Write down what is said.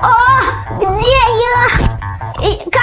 О, где я? И, как?